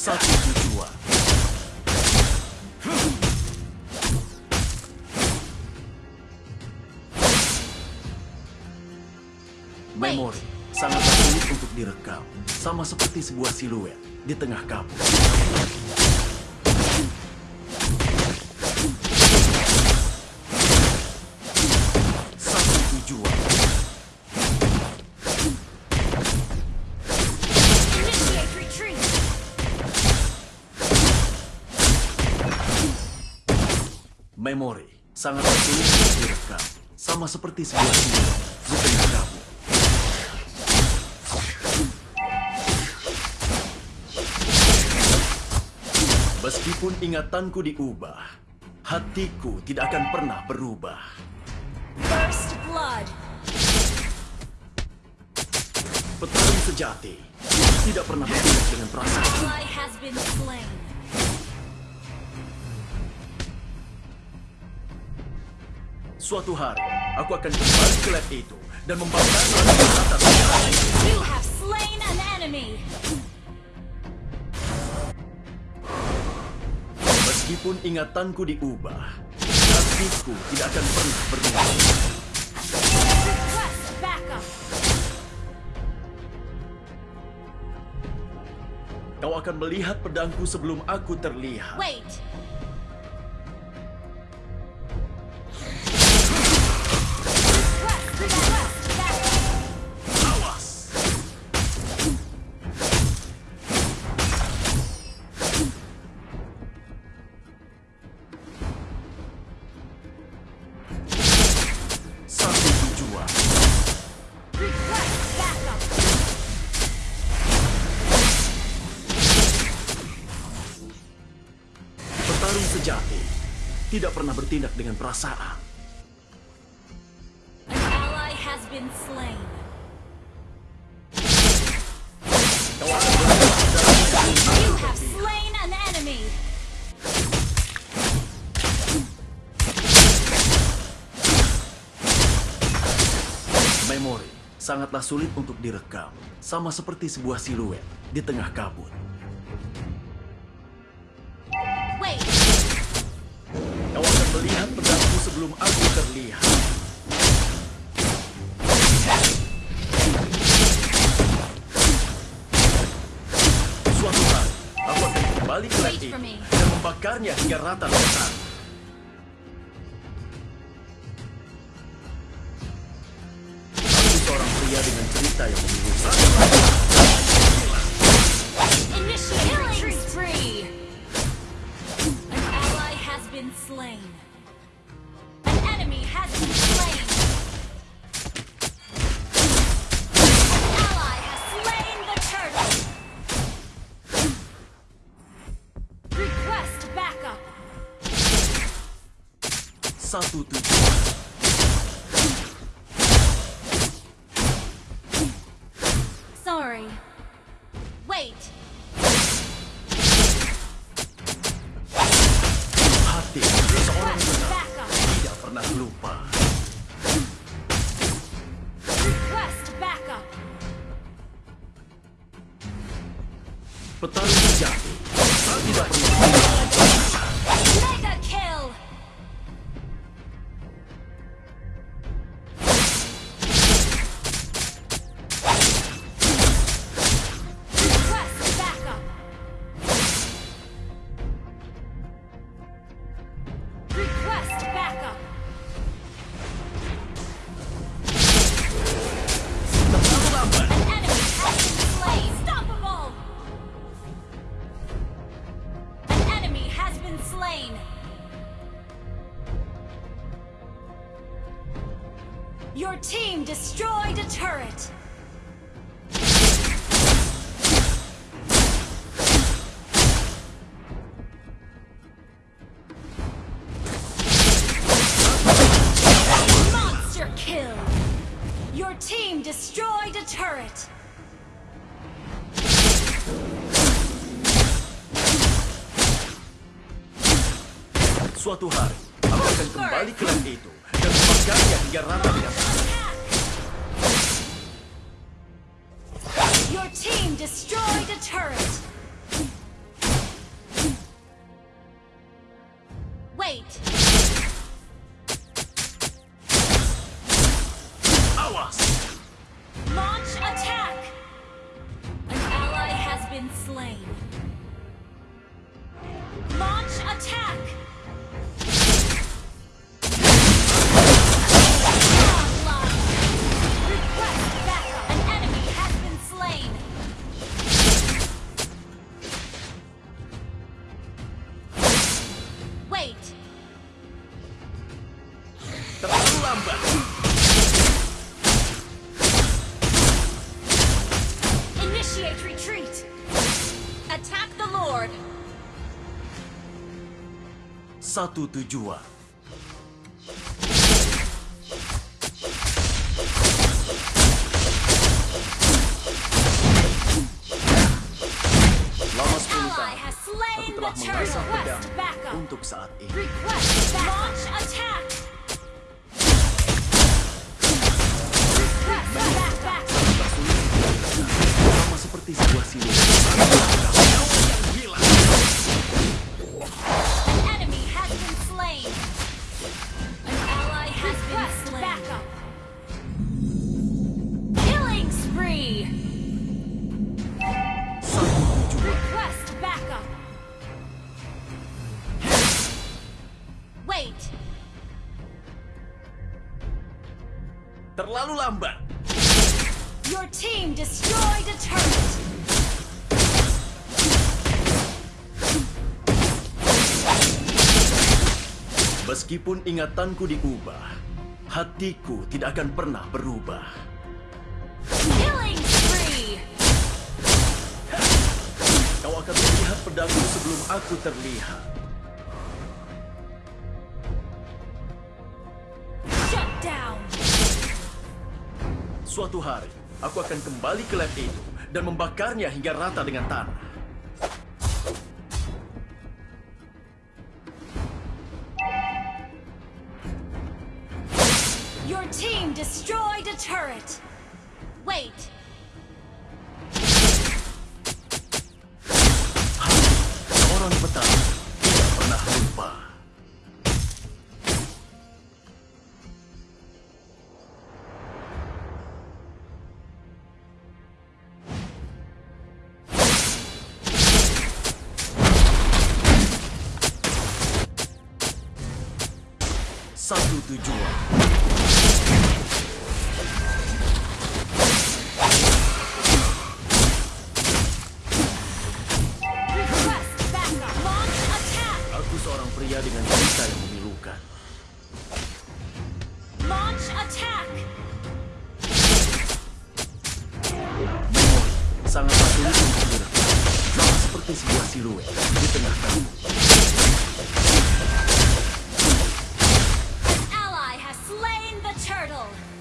Satu tujuan. Memori sangat sulit untuk direkam, sama seperti sebuah siluet di tengah kabut. Satu tujuan. Memori sangat sulit untuk direkam, sama seperti sebuah siluet di tengah kabut. Meskipun ingatanku diubah, hatiku tidak akan pernah berubah. First blood! Petarung sejati tidak pernah bertindak dengan perasaan. Suatu hari, aku akan kembali ke lab itu dan membakar atas You have slain an enemy! Meskipun ingatanku diubah, hatiku tidak akan pernah berubah. Kau akan melihat pedangku sebelum aku terlihat. Wait! Sejati tidak pernah bertindak dengan perasaan. Memori sangatlah sulit untuk direkam, sama seperti sebuah siluet di tengah kabut. Sebelum aku terlihat. Suatu hari, aku akan kembali ke lab ini dan membakarnya hingga rata Sorry. Wait. Hati seorang tidak pernah lupa. Been slain. Your team destroyed a turret. Monster kill. Your team destroyed a turret. Suatu hari, aku akan kembali ke langit itu dan memakannya hingga rata di atas. Your team destroyed a turret. Wait. Awas. Launch attack. An ally has been slain. Satu tujuan. Selama 10 Ally tahun, aku telah mengasah pedang untuk saat ini. Sama seperti sebuah siluet. Terlalu lambat. Your team destroyed a turret. Meskipun ingatanku diubah, hatiku tidak akan pernah berubah. Killing spree. Kau akan melihat pedangku sebelum aku terlihat. Suatu hari, aku akan kembali ke lab itu dan membakarnya hingga rata dengan tanah. Your team destroyed a turret. Wait. Seorang petani tidak Satu tujuan. Aku seorang pria dengan cerita yang memilukan. Launch attack. Memori sangatlah sulit untuk. Sama seperti sebuah siluet di tengah kamu. battle.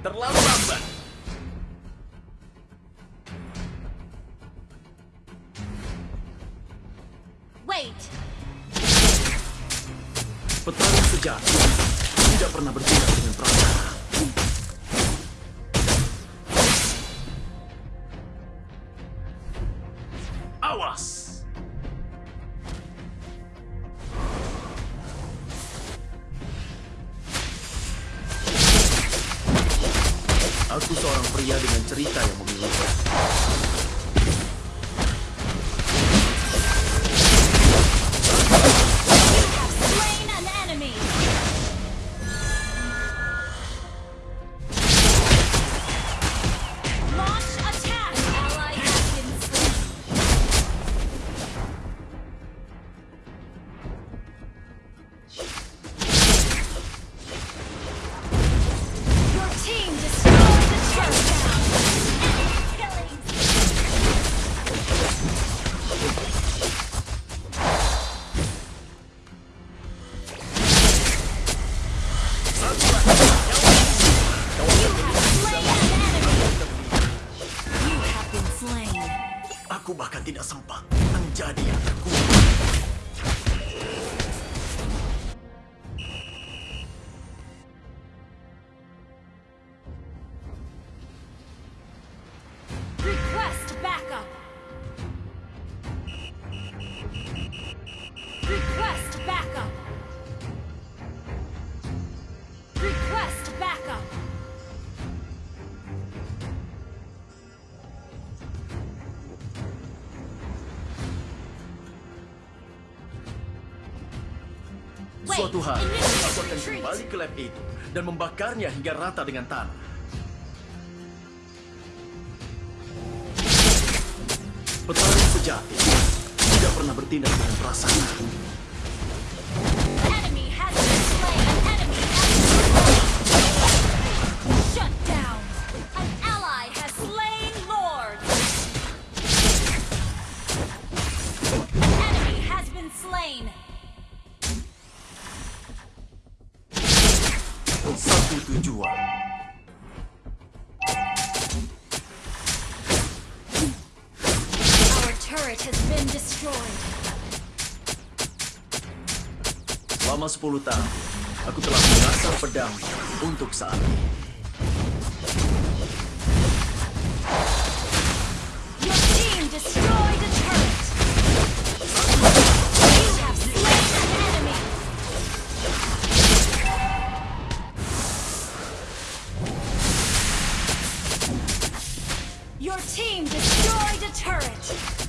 Terlalu lambat. Wait. Petarung sejati tidak pernah bertindak dengan perasaan. Awas! Seorang pria dengan cerita yang memilukan. Suatu hari, aku akan kembali ke lab itu dan membakarnya hingga rata dengan tanah. Petani sejati tidak pernah bertindak dengan perasaan. Been destroyed. Selama 10 tahun, aku telah mengasah pedang untuk saat ini. Your team destroyed a turret. You have slain an enemy. Your team destroyed a turret.